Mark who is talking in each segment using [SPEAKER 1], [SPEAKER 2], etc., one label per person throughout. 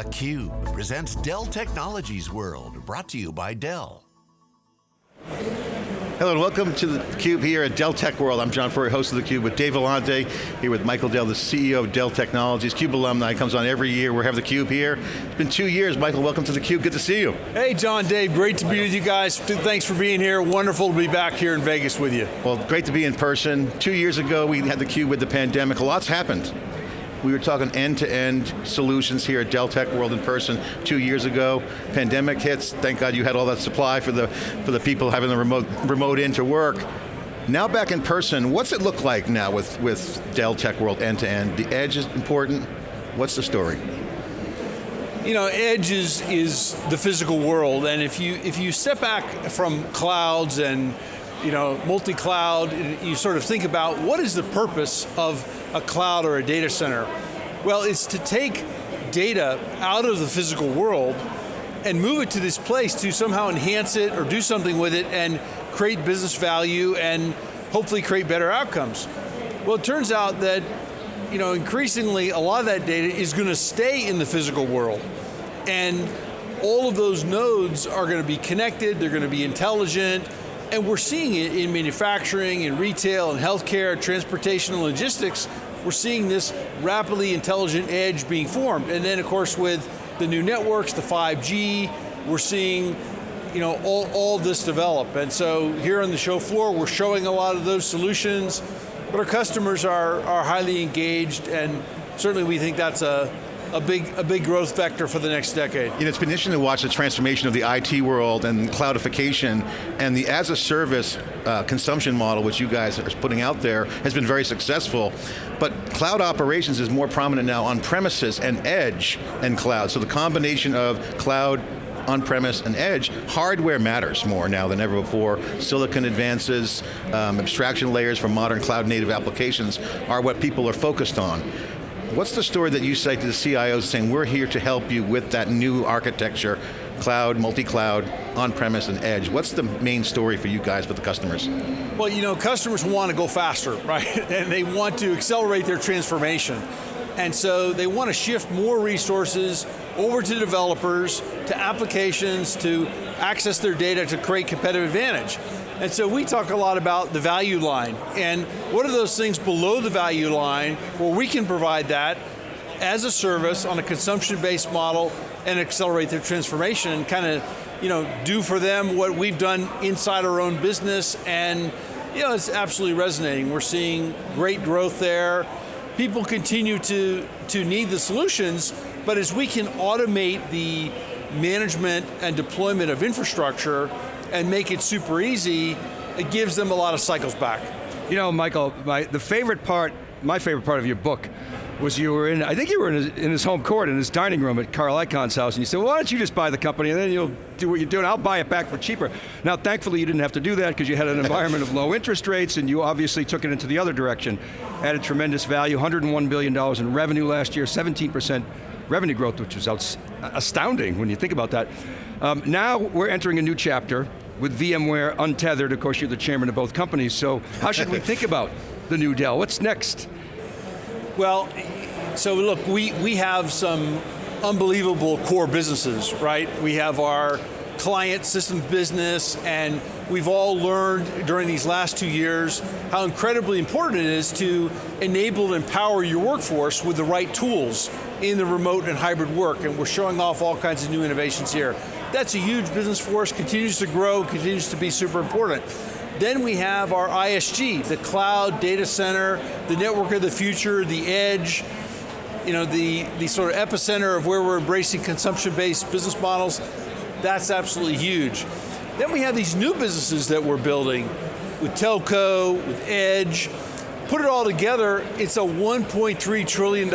[SPEAKER 1] theCUBE presents Dell Technologies World, brought to you by Dell.
[SPEAKER 2] Hello and welcome to the Cube here at Dell Tech World. I'm John Furrier, host of the Cube with Dave Vellante, here with Michael Dell, the CEO of Dell Technologies. CUBE alumni, comes on every year. We have the Cube here. It's been two years. Michael, welcome to the Cube, good to see you.
[SPEAKER 3] Hey John, Dave, great to be with you guys. Thanks for being here. Wonderful to be back here in Vegas with you.
[SPEAKER 2] Well, great to be in person. Two years ago, we had the Cube with the pandemic. A lot's happened. We were talking end-to-end -end solutions here at Dell Tech World in person two years ago. Pandemic hits, thank God you had all that supply for the, for the people having the remote, remote in to work. Now back in person, what's it look like now with, with Dell Tech World end-to-end? -end? The edge is important. What's the story?
[SPEAKER 3] You know, edge is, is the physical world, and if you, if you step back from clouds and you know, multi-cloud, you sort of think about what is the purpose of a cloud or a data center? Well, it's to take data out of the physical world and move it to this place to somehow enhance it or do something with it and create business value and hopefully create better outcomes. Well, it turns out that you know, increasingly a lot of that data is going to stay in the physical world. And all of those nodes are going to be connected, they're going to be intelligent, and we're seeing it in manufacturing, in retail, in healthcare, transportation, and logistics. We're seeing this rapidly intelligent edge being formed. And then of course with the new networks, the 5G, we're seeing you know, all, all this develop. And so here on the show floor, we're showing a lot of those solutions, but our customers are, are highly engaged and certainly we think that's a, a big, a big growth vector for the next decade.
[SPEAKER 2] You know, it's been interesting to watch the transformation of the IT world and cloudification and the as a service uh, consumption model, which you guys are putting out there, has been very successful. But cloud operations is more prominent now on premises and edge and cloud. So the combination of cloud, on-premise and edge, hardware matters more now than ever before. Silicon advances, um, abstraction layers for modern cloud native applications are what people are focused on. What's the story that you say to the CIOs saying, we're here to help you with that new architecture, cloud, multi-cloud, on-premise and edge. What's the main story for you guys with the customers?
[SPEAKER 3] Well, you know, customers want to go faster, right? And they want to accelerate their transformation. And so they want to shift more resources over to developers, to applications, to access their data to create competitive advantage. And so we talk a lot about the value line, and what are those things below the value line where we can provide that as a service on a consumption-based model and accelerate their transformation and kind of you know, do for them what we've done inside our own business and you know, it's absolutely resonating. We're seeing great growth there. People continue to, to need the solutions, but as we can automate the management and deployment of infrastructure, and make it super easy, it gives them a lot of cycles back.
[SPEAKER 4] You know, Michael, my, the favorite part, my favorite part of your book was you were in, I think you were in his, in his, home court, in his dining room at Carl Icahn's house, and you said, well, why don't you just buy the company and then you'll do what you're doing, I'll buy it back for cheaper. Now, thankfully you didn't have to do that because you had an environment of low interest rates and you obviously took it into the other direction. Added tremendous value, $101 billion in revenue last year, 17% revenue growth, which was astounding when you think about that. Um, now we're entering a new chapter with VMware untethered, of course you're the chairman of both companies, so how should we think about the new Dell? What's next?
[SPEAKER 3] Well, so look, we, we have some unbelievable core businesses, right? We have our client systems business and we've all learned during these last two years how incredibly important it is to enable and empower your workforce with the right tools in the remote and hybrid work and we're showing off all kinds of new innovations here. That's a huge business for us, continues to grow, continues to be super important. Then we have our ISG, the cloud, data center, the network of the future, the edge, you know, the, the sort of epicenter of where we're embracing consumption-based business models. That's absolutely huge. Then we have these new businesses that we're building with telco, with edge. Put it all together, it's a $1.3 trillion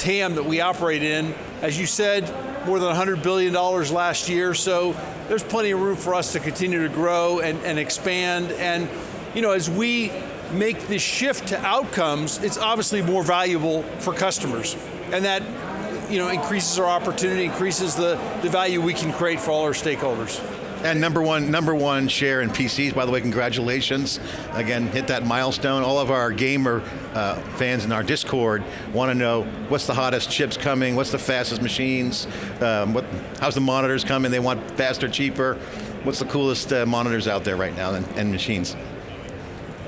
[SPEAKER 3] TAM that we operate in. As you said, more than $100 billion last year, so there's plenty of room for us to continue to grow and, and expand. And you know, as we make this shift to outcomes, it's obviously more valuable for customers. And that you know, increases our opportunity, increases the, the value we can create for all our stakeholders.
[SPEAKER 2] And number one, number one share in PCs, by the way, congratulations. Again, hit that milestone. All of our gamer uh, fans in our Discord want to know what's the hottest chips coming, what's the fastest machines, um, what, how's the monitors coming, they want faster, cheaper. What's the coolest uh, monitors out there right now and, and machines?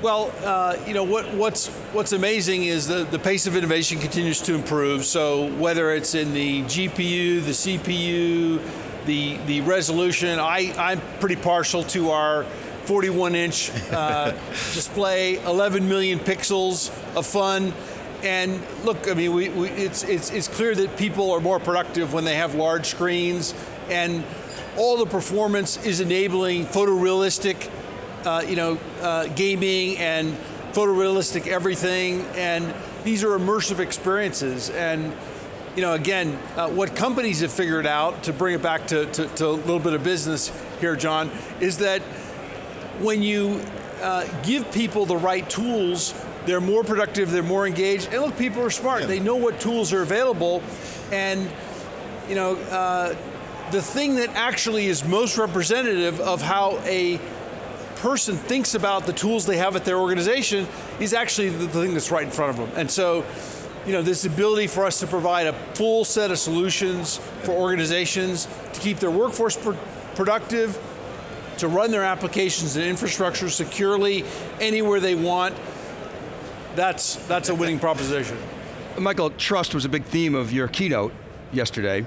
[SPEAKER 3] Well, uh, you know what, what's what's amazing is the, the pace of innovation continues to improve. So whether it's in the GPU, the CPU, the the resolution, I I'm pretty partial to our 41 inch uh, display, 11 million pixels of fun. And look, I mean, we, we, it's, it's, it's clear that people are more productive when they have large screens, and all the performance is enabling photorealistic uh, you know, uh, gaming and photorealistic everything, and these are immersive experiences. And you know, again, uh, what companies have figured out, to bring it back to, to, to, a little bit of business here, John, is that when you uh, give people the right tools, they're more productive, they're more engaged, and look, people are smart. Yeah. They know what tools are available, and you know, uh, the thing that actually is most representative of how a person thinks about the tools they have at their organization is actually the thing that's right in front of them. And so, you know, this ability for us to provide a full set of solutions for organizations to keep their workforce pr productive, to run their applications and infrastructure securely anywhere they want, that's, that's a winning proposition.
[SPEAKER 4] Michael, trust was a big theme of your keynote yesterday,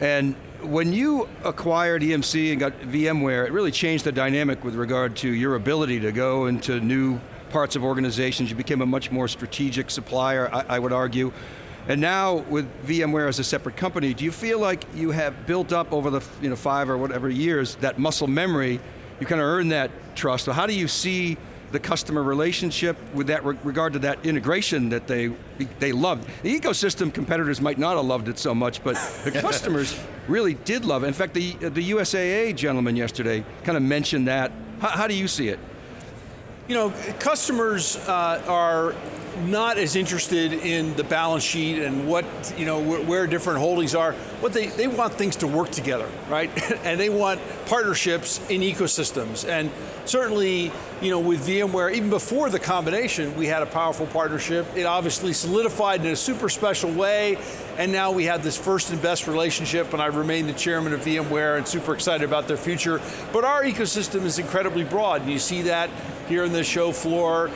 [SPEAKER 4] and when you acquired EMC and got VMware, it really changed the dynamic with regard to your ability to go into new parts of organizations. You became a much more strategic supplier, I, I would argue. And now with VMware as a separate company, do you feel like you have built up over the you know, five or whatever years that muscle memory, you kind of earned that trust. So how do you see the customer relationship with that re regard to that integration that they they loved. The ecosystem competitors might not have loved it so much, but the customers really did love it. In fact, the, the USAA gentleman yesterday kind of mentioned that. How, how do you see it?
[SPEAKER 3] You know, customers uh, are not as interested in the balance sheet and what, you know, where different holdings are. What they, they want things to work together, right? and they want partnerships in ecosystems. And certainly, you know, with VMware, even before the combination, we had a powerful partnership. It obviously solidified in a super special way, and now we have this first and best relationship, and I remain the chairman of VMware and super excited about their future. But our ecosystem is incredibly broad, and you see that here in the show floor.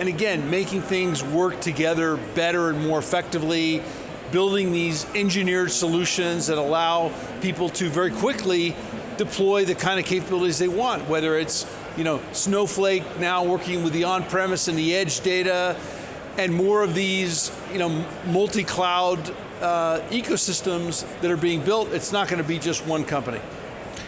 [SPEAKER 3] And again, making things work together better and more effectively, building these engineered solutions that allow people to very quickly deploy the kind of capabilities they want, whether it's you know, Snowflake now working with the on-premise and the edge data, and more of these you know, multi-cloud uh, ecosystems that are being built, it's not going to be just one company.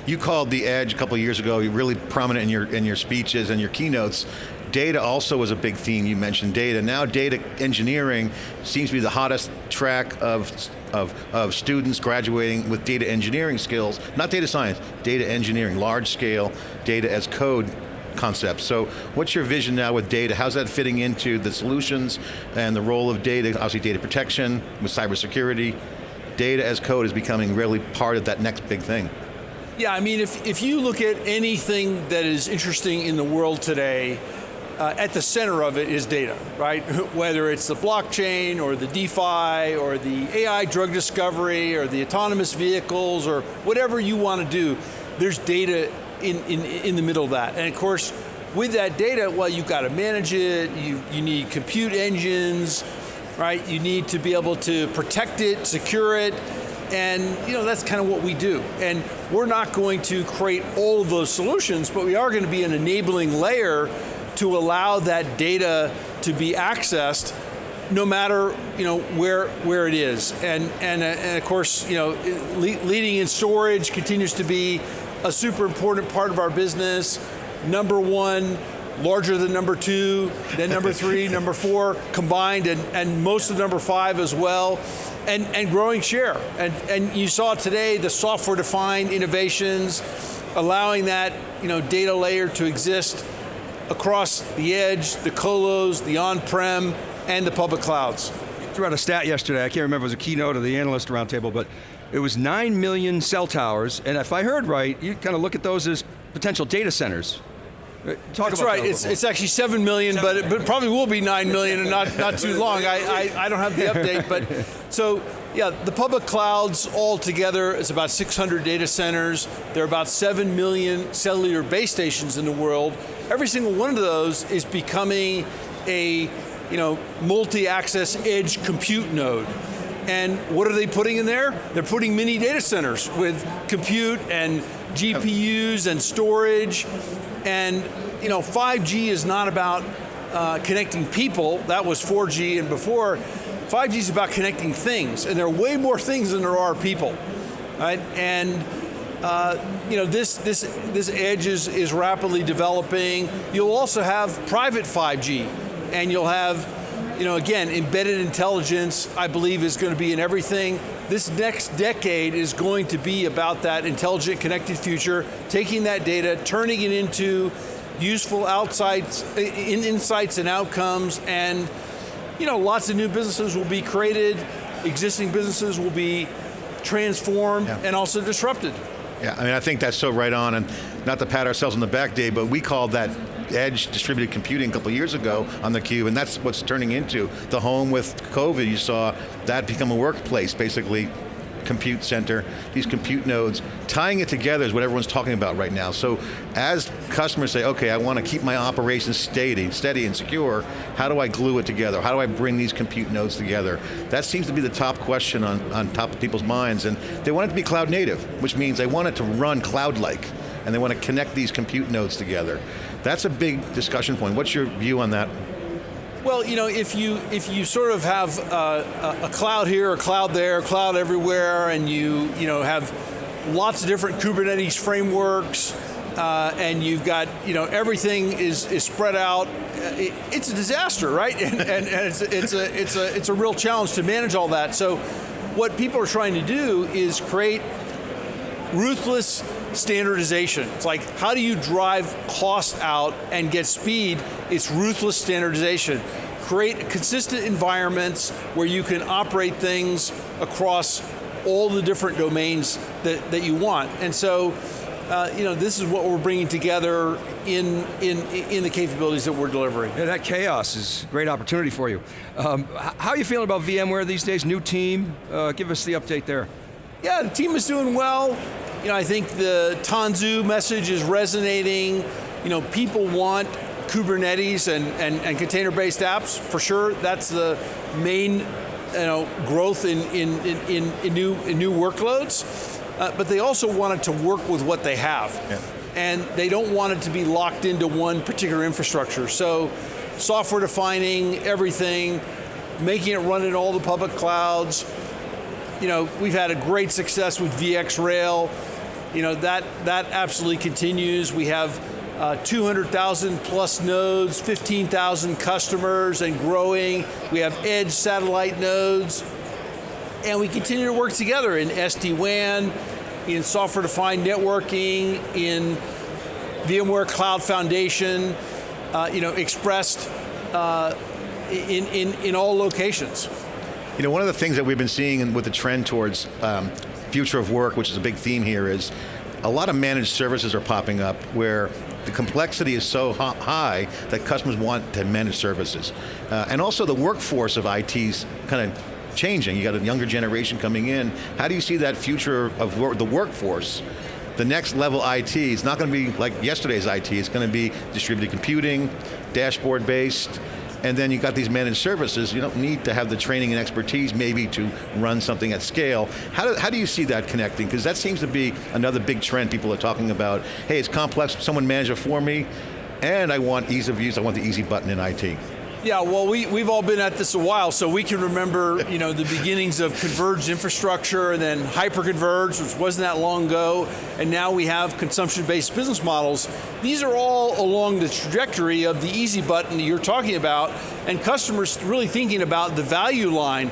[SPEAKER 2] You called the edge a couple years ago, really prominent in your, in your speeches and your keynotes. Data also was a big theme, you mentioned data. Now data engineering seems to be the hottest track of, of, of students graduating with data engineering skills, not data science, data engineering, large scale data as code concepts. So what's your vision now with data? How's that fitting into the solutions and the role of data, obviously data protection, with cybersecurity, data as code is becoming really part of that next big thing.
[SPEAKER 3] Yeah, I mean, if, if you look at anything that is interesting in the world today, uh, at the center of it is data, right? Whether it's the blockchain or the DeFi or the AI drug discovery or the autonomous vehicles or whatever you want to do, there's data in, in, in the middle of that. And of course, with that data, well, you've got to manage it, you, you need compute engines, right? You need to be able to protect it, secure it, and you know that's kind of what we do. And we're not going to create all of those solutions, but we are going to be an enabling layer to allow that data to be accessed no matter you know where where it is. And and, uh, and of course you know leading in storage continues to be a super important part of our business. Number one larger than number two then number three number four combined and and most of number five as well and and growing share. And and you saw today the software defined innovations allowing that you know data layer to exist across the edge, the colos, the on-prem, and the public clouds.
[SPEAKER 4] You threw out a stat yesterday, I can't remember, it was a keynote of the analyst roundtable, but it was 9 million cell towers, and if I heard right, you kind of look at those as potential data centers. Talk
[SPEAKER 3] That's right.
[SPEAKER 4] that
[SPEAKER 3] It's, it's actually seven million, but it, but probably will be nine million and not not too long. I, I, I don't have the update, but so yeah, the public clouds all together is about 600 data centers. There are about seven million cellular base stations in the world. Every single one of those is becoming a you know multi-access edge compute node. And what are they putting in there? They're putting mini data centers with compute and GPUs and storage. And you know, 5G is not about uh, connecting people. That was 4G and before. 5G is about connecting things, and there are way more things than there are people, right? And uh, you know, this this this edge is is rapidly developing. You'll also have private 5G, and you'll have, you know, again, embedded intelligence. I believe is going to be in everything. This next decade is going to be about that intelligent, connected future, taking that data, turning it into useful outsides, in insights and outcomes, and you know, lots of new businesses will be created, existing businesses will be transformed
[SPEAKER 2] Yeah.
[SPEAKER 3] and also disrupted.
[SPEAKER 2] Yeah, I mean, I think that's so right on, and not to pat ourselves on the back, Dave, but we called that edge distributed computing a couple years ago on theCUBE, and that's what's turning into. The home with COVID, you saw that become a workplace, basically, compute center, these compute nodes. Tying it together is what everyone's talking about right now. So as customers say, okay, I want to keep my operations steady, steady and secure, how do I glue it together? How do I bring these compute nodes together? That seems to be the top question on, on top of people's minds, and they want it to be cloud native, which means they want it to run cloud-like, and they want to connect these compute nodes together. That's a big discussion point. What's your view on that?
[SPEAKER 3] Well, you know, if you if you sort of have a, a cloud here, a cloud there, a cloud everywhere, and you you know have lots of different Kubernetes frameworks, uh, and you've got you know everything is is spread out, uh, it, it's a disaster, right? And, and, and it's it's a it's a it's a real challenge to manage all that. So, what people are trying to do is create ruthless standardization. It's like, how do you drive cost out and get speed? It's ruthless standardization. Create consistent environments where you can operate things across all the different domains that, that you want. And so, uh, you know, this is what we're bringing together in, in, in the capabilities that we're delivering.
[SPEAKER 4] Yeah, that chaos is a great opportunity for you. Um, how are you feeling about VMware these days? New team? Uh, give us the update there.
[SPEAKER 3] Yeah, the team is doing well. You know, I think the Tanzu message is resonating. You know, people want Kubernetes and, and, and container-based apps, for sure. That's the main you know, growth in, in, in, in, new, in new workloads. Uh, but they also want it to work with what they have.
[SPEAKER 2] Yeah.
[SPEAKER 3] And they don't want it to be locked into one particular infrastructure. So software defining everything, making it run in all the public clouds, you know, we've had a great success with VxRail. You know, that, that absolutely continues. We have uh, 200,000 plus nodes, 15,000 customers and growing. We have edge satellite nodes. And we continue to work together in SD-WAN, in software-defined networking, in VMware Cloud Foundation, uh, you know, expressed uh, in, in, in all locations.
[SPEAKER 2] You know, one of the things that we've been seeing with the trend towards um, future of work, which is a big theme here, is a lot of managed services are popping up where the complexity is so high that customers want to manage services. Uh, and also the workforce of IT's kind of changing. You got a younger generation coming in. How do you see that future of wor the workforce? The next level IT is not going to be like yesterday's IT, it's going to be distributed computing, dashboard based, and then you got these managed services, you don't need to have the training and expertise maybe to run something at scale. How do, how do you see that connecting? Because that seems to be another big trend people are talking about. Hey, it's complex, someone manage it for me, and I want ease of use, I want the easy button in IT.
[SPEAKER 3] Yeah, well, we, we've all been at this a while, so we can remember you know, the beginnings of converged infrastructure and then hyperconverged, which wasn't that long ago, and now we have consumption-based business models. These are all along the trajectory of the easy button that you're talking about, and customers really thinking about the value line.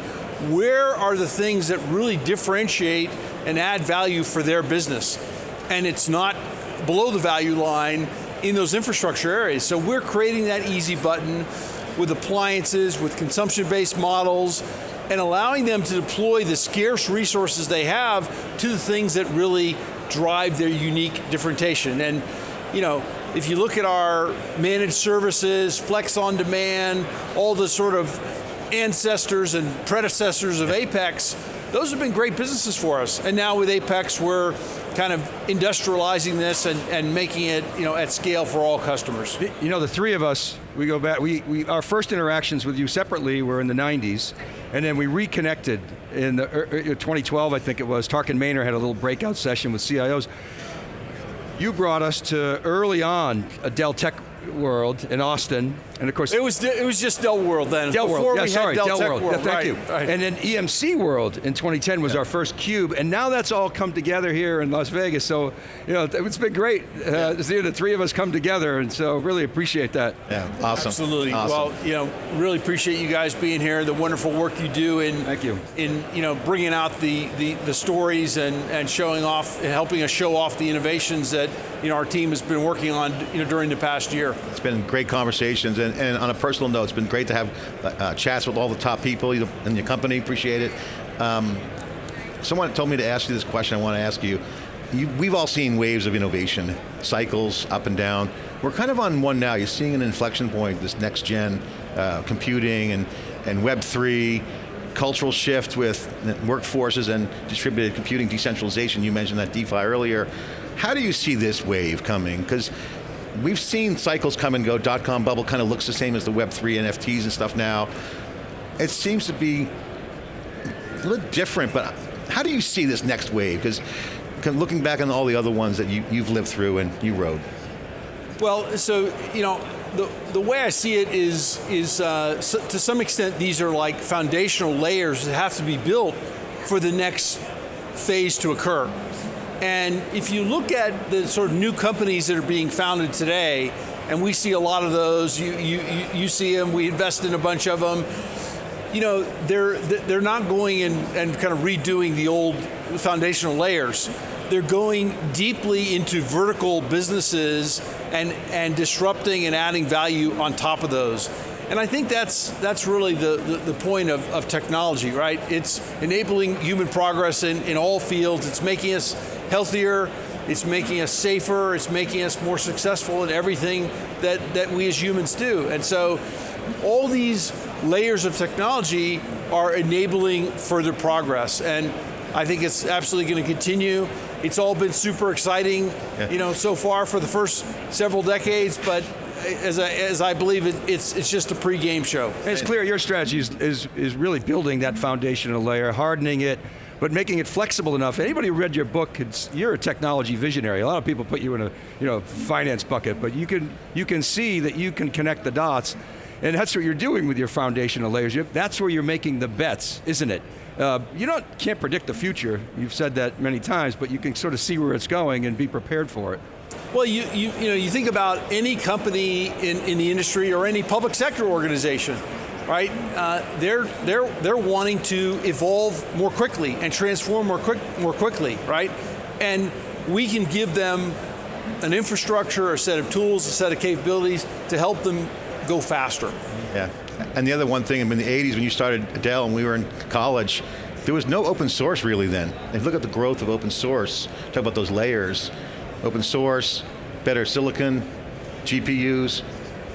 [SPEAKER 3] Where are the things that really differentiate and add value for their business? And it's not below the value line in those infrastructure areas. So we're creating that easy button with appliances, with consumption-based models, and allowing them to deploy the scarce resources they have to the things that really drive their unique differentiation. And you know, if you look at our managed services, flex on demand, all the sort of ancestors and predecessors of Apex, those have been great businesses for us. And now with Apex, we're kind of industrializing this and, and making it you know, at scale for all customers.
[SPEAKER 4] You know, the three of us, we go back, we, we, our first interactions with you separately were in the 90s, and then we reconnected in the, er, er, 2012, I think it was. Tarkan Maner had a little breakout session with CIOs. You brought us to early on a Dell Tech World in Austin, and of course-
[SPEAKER 3] It was it was just Dell World then.
[SPEAKER 4] Dell World, yeah, sorry,
[SPEAKER 3] Dell,
[SPEAKER 4] Dell World,
[SPEAKER 3] World.
[SPEAKER 4] Yeah, thank
[SPEAKER 3] right,
[SPEAKER 4] you.
[SPEAKER 3] right.
[SPEAKER 4] And then EMC World in 2010 was our first cube, and now that's all come together here in Las Vegas, so you know, it's been great uh, to see the three of us come together, and so really appreciate that.
[SPEAKER 2] Yeah, awesome.
[SPEAKER 3] Absolutely.
[SPEAKER 2] Awesome.
[SPEAKER 3] Well, you know, really appreciate you guys being here, the wonderful work you do in
[SPEAKER 4] Thank you.
[SPEAKER 3] in you know bringing out the the, the stories and and showing off, and helping us show off the innovations that you know our team has been working on you know during the past year.
[SPEAKER 2] It's been great conversations, and, and on a personal note, it's been great to have uh, chats with all the top people in your company, appreciate it. Um, someone told me to ask you this question I want to ask you. you. We've all seen waves of innovation, cycles up and down. We're kind of on one now, you're seeing an inflection point, this next gen uh, computing and, and Web3, cultural shift with workforces and distributed computing decentralization, you mentioned that DeFi earlier. How do you see this wave coming? Because we've seen cycles come and go, dot-com bubble kind of looks the same as the Web3 NFTs and stuff now. It seems to be a little different, but how do you see this next wave? Because looking back on all the other ones that you, you've lived through and you rode.
[SPEAKER 3] Well, so, you know, the, the way I see it is, is uh, so, to some extent these are like foundational layers that have to be built for the next phase to occur. And if you look at the sort of new companies that are being founded today, and we see a lot of those, you, you, you see them, we invest in a bunch of them, you know, they're, they're not going and, and kind of redoing the old foundational layers. They're going deeply into vertical businesses and, and disrupting and adding value on top of those. And I think that's, that's really the, the, the point of, of technology, right? It's enabling human progress in, in all fields, it's making us healthier, it's making us safer, it's making us more successful in everything that, that we as humans do. And so, all these layers of technology are enabling further progress. And I think it's absolutely going to continue. It's all been super exciting, yeah. you know, so far for the first several decades, but as I, as I believe it, it's, it's just a pre-game show.
[SPEAKER 4] It's clear your strategy is, is, is really building that foundational layer, hardening it, but making it flexible enough. Anybody who read your book, you're a technology visionary. A lot of people put you in a you know, finance bucket, but you can, you can see that you can connect the dots, and that's what you're doing with your foundational layers. That's where you're making the bets, isn't it? Uh, you don't, can't predict the future, you've said that many times, but you can sort of see where it's going and be prepared for it.
[SPEAKER 3] Well, you, you, you, know, you think about any company in, in the industry or any public sector organization, right? Uh, they're, they're, they're wanting to evolve more quickly and transform more, quick, more quickly, right? And we can give them an infrastructure, a set of tools, a set of capabilities to help them go faster.
[SPEAKER 2] Yeah, and the other one thing, I mean, in the 80s when you started Dell and we were in college, there was no open source really then. If you look at the growth of open source, talk about those layers, open source, better silicon, GPUs,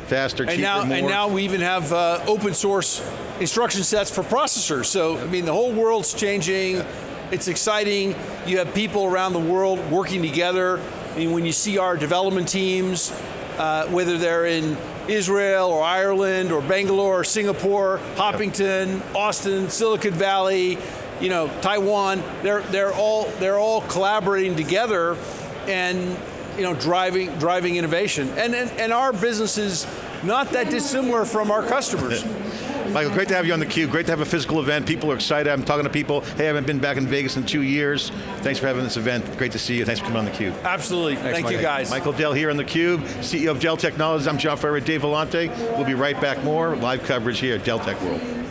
[SPEAKER 2] faster,
[SPEAKER 3] and
[SPEAKER 2] cheaper,
[SPEAKER 3] now,
[SPEAKER 2] more.
[SPEAKER 3] And now we even have uh, open source instruction sets for processors. So, I mean, the whole world's changing. Yeah. It's exciting. You have people around the world working together. I mean, when you see our development teams, uh, whether they're in Israel or Ireland or Bangalore or Singapore, Hopkinton, Austin, Silicon Valley, you know, Taiwan, they're, they're, all, they're all collaborating together and you know, driving, driving innovation. And, and, and our business is not that dissimilar from our customers.
[SPEAKER 2] Michael, great to have you on theCUBE. Great to have a physical event. People are excited. I'm talking to people. Hey, I haven't been back in Vegas in two years. Thanks for having this event. Great to see you. Thanks for coming on theCUBE.
[SPEAKER 3] Absolutely.
[SPEAKER 4] Thanks,
[SPEAKER 3] Thank
[SPEAKER 4] Michael.
[SPEAKER 3] you guys.
[SPEAKER 2] Michael Dell here on theCUBE, CEO of Dell Technologies. I'm John Furrier, Dave Vellante. We'll be right back more live coverage here at Dell Tech World.